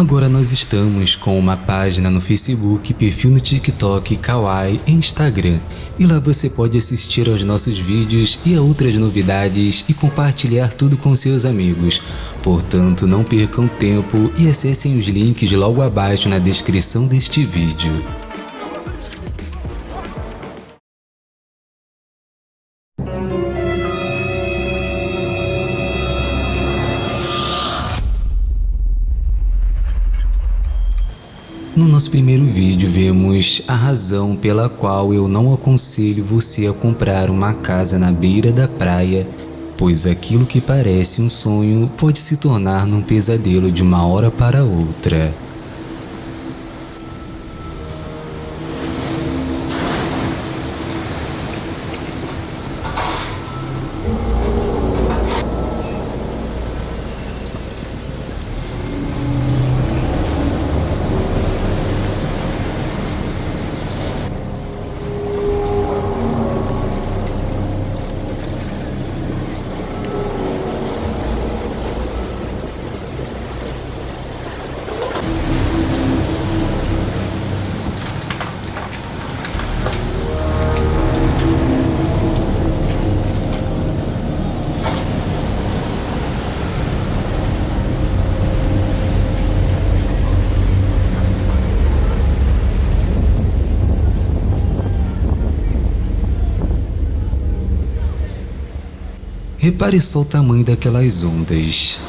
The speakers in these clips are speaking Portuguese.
Agora nós estamos com uma página no Facebook, perfil no TikTok, Kawaii e Instagram. E lá você pode assistir aos nossos vídeos e a outras novidades e compartilhar tudo com seus amigos. Portanto, não percam tempo e acessem os links logo abaixo na descrição deste vídeo. No nosso primeiro vídeo vemos a razão pela qual eu não aconselho você a comprar uma casa na beira da praia, pois aquilo que parece um sonho pode se tornar num pesadelo de uma hora para outra. Repare só o tamanho daquelas ondas.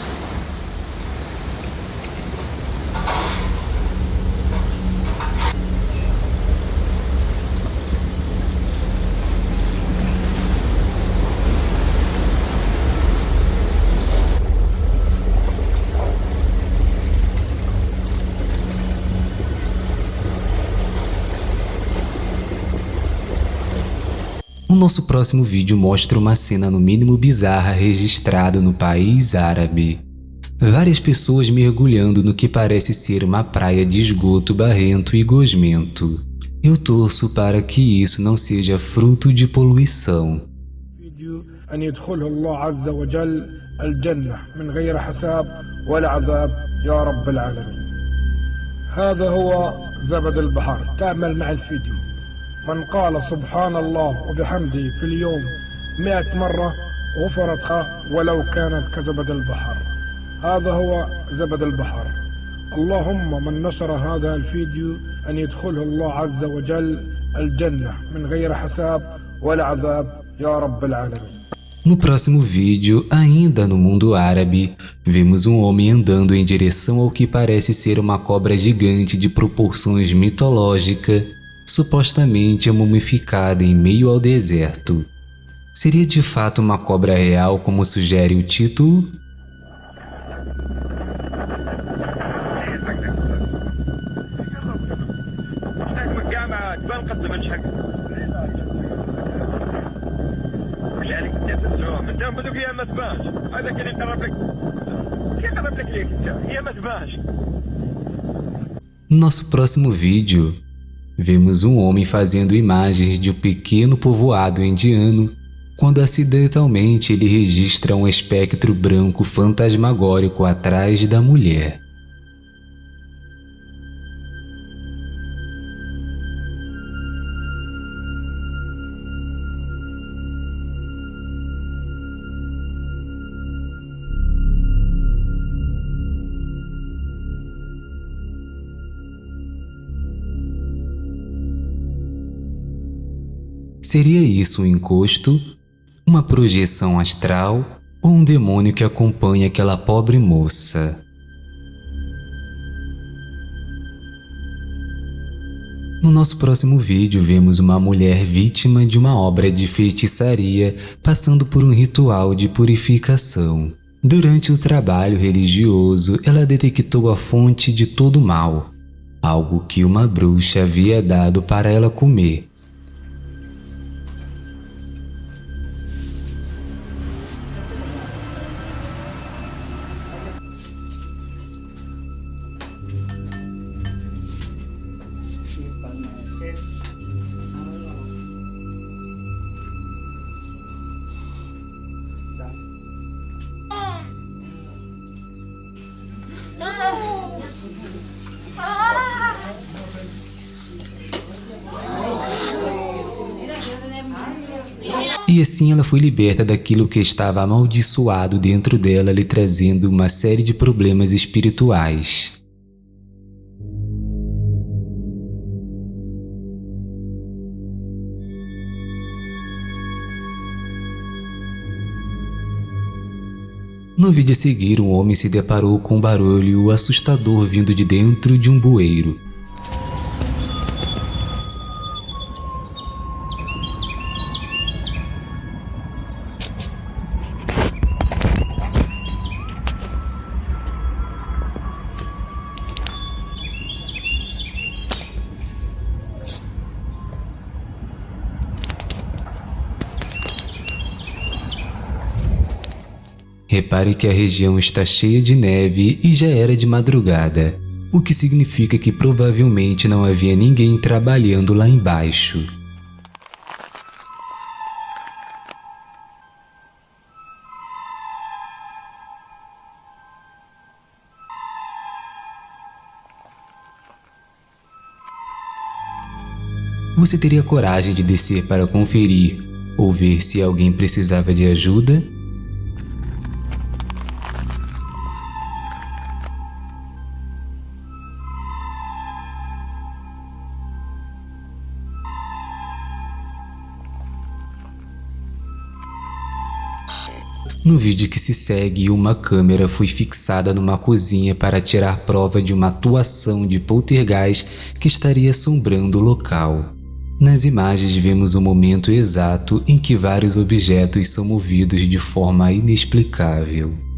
nosso próximo vídeo mostra uma cena no mínimo bizarra registrada no país árabe. Várias pessoas mergulhando no que parece ser uma praia de esgoto barrento e gosmento. Eu torço para que isso não seja fruto de poluição. هذا هو زبد البحر تعمل مع الفيديو من قال سبحان الله وبحمده في اليوم مئة مرة غفرت ولو كانت كزبد البحر هذا هو زبد البحر اللهم من نشر هذا الفيديو أن يدخله الله عز وجل الجنة من غير حساب ولا عذاب يا رب العالمين No próximo vídeo, ainda no mundo árabe, vemos um homem andando em direção ao que parece ser uma cobra gigante de proporções mitológicas supostamente é mumificada em meio ao deserto. Seria de fato uma cobra real como sugere o título? Nosso próximo vídeo Vemos um homem fazendo imagens de um pequeno povoado indiano quando acidentalmente ele registra um espectro branco fantasmagórico atrás da mulher. Seria isso um encosto, uma projeção astral ou um demônio que acompanha aquela pobre moça? No nosso próximo vídeo, vemos uma mulher vítima de uma obra de feitiçaria passando por um ritual de purificação. Durante o trabalho religioso, ela detectou a fonte de todo mal, algo que uma bruxa havia dado para ela comer. E assim ela foi liberta daquilo que estava amaldiçoado dentro dela, lhe trazendo uma série de problemas espirituais. No vídeo a seguir, um homem se deparou com um barulho assustador vindo de dentro de um bueiro. Repare que a região está cheia de neve e já era de madrugada, o que significa que provavelmente não havia ninguém trabalhando lá embaixo. Você teria coragem de descer para conferir ou ver se alguém precisava de ajuda? No vídeo que se segue, uma câmera foi fixada numa cozinha para tirar prova de uma atuação de poltergeist que estaria assombrando o local. Nas imagens vemos o momento exato em que vários objetos são movidos de forma inexplicável.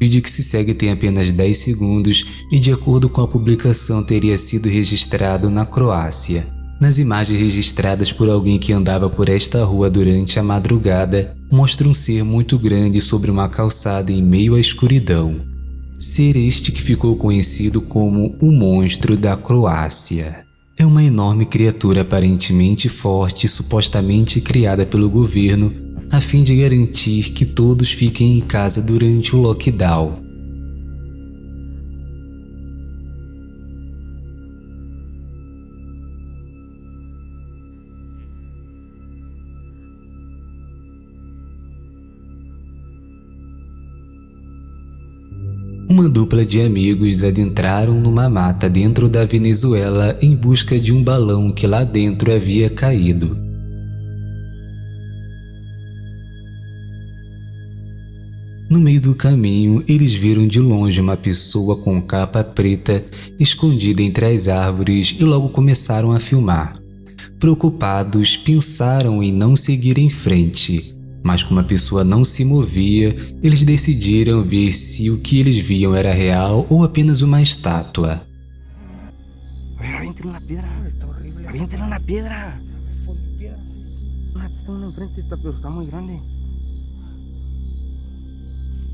Vídeo que se segue tem apenas 10 segundos e de acordo com a publicação teria sido registrado na Croácia. Nas imagens registradas por alguém que andava por esta rua durante a madrugada, mostra um ser muito grande sobre uma calçada em meio à escuridão. Ser este que ficou conhecido como o Monstro da Croácia. É uma enorme criatura aparentemente forte, supostamente criada pelo governo a fim de garantir que todos fiquem em casa durante o lockdown. Uma dupla de amigos adentraram numa mata dentro da Venezuela em busca de um balão que lá dentro havia caído. No meio do caminho, eles viram de longe uma pessoa com capa preta escondida entre as árvores e logo começaram a filmar. Preocupados, pensaram em não seguir em frente, mas como a pessoa não se movia, eles decidiram ver se o que eles viam era real ou apenas uma estátua. Avienten una piedra. Avienten una piedra. Una enfrente, pero está muy grande.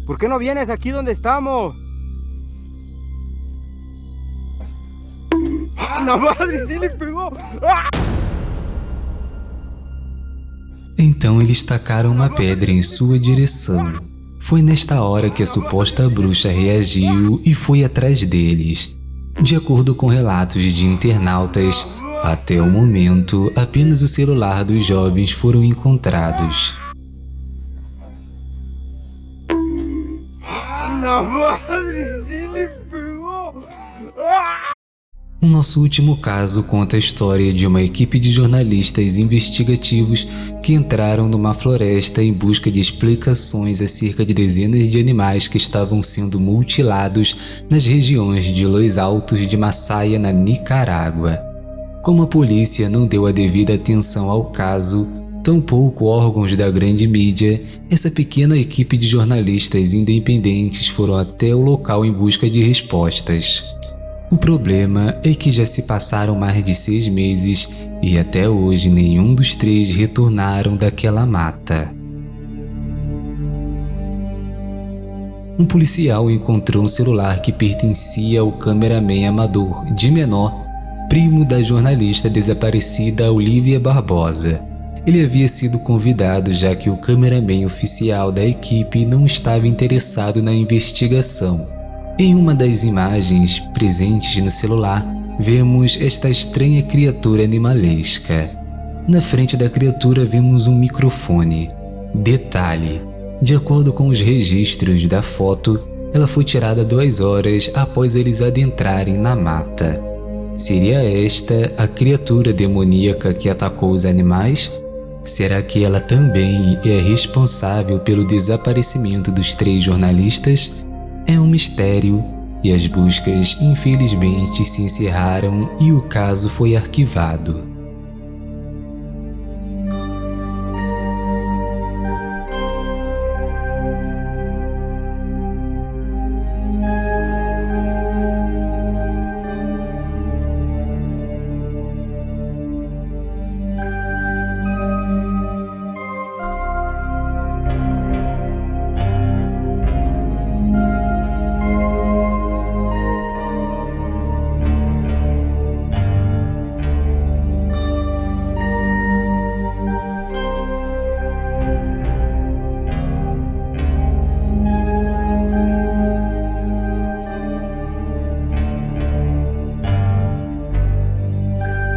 ¿Por qué no vienes aquí donde estamos? ¡Ah, la madre! ¡Sí le pegou! ¡Ah! Então eles tacaram uma pedra em sua direção. Foi nesta hora que a suposta bruxa reagiu e foi atrás deles. De acordo com relatos de internautas, até o momento apenas o celular dos jovens foram encontrados. O nosso último caso conta a história de uma equipe de jornalistas investigativos que entraram numa floresta em busca de explicações acerca de dezenas de animais que estavam sendo mutilados nas regiões de Los Altos de Massaia, na Nicarágua. Como a polícia não deu a devida atenção ao caso, tampouco órgãos da grande mídia, essa pequena equipe de jornalistas independentes foram até o local em busca de respostas. O problema é que já se passaram mais de seis meses e até hoje nenhum dos três retornaram daquela mata. um policial encontrou um celular que pertencia ao cameraman amador de menor, primo da jornalista desaparecida Olivia Barbosa. Ele havia sido convidado já que o cameraman oficial da equipe não estava interessado na investigação. Em uma das imagens presentes no celular, vemos esta estranha criatura animalesca. Na frente da criatura vemos um microfone. Detalhe: de acordo com os registros da foto, ela foi tirada duas horas após eles adentrarem na mata. Seria esta a criatura demoníaca que atacou os animais? Será que ela também é responsável pelo desaparecimento dos três jornalistas? É um mistério e as buscas infelizmente se encerraram e o caso foi arquivado.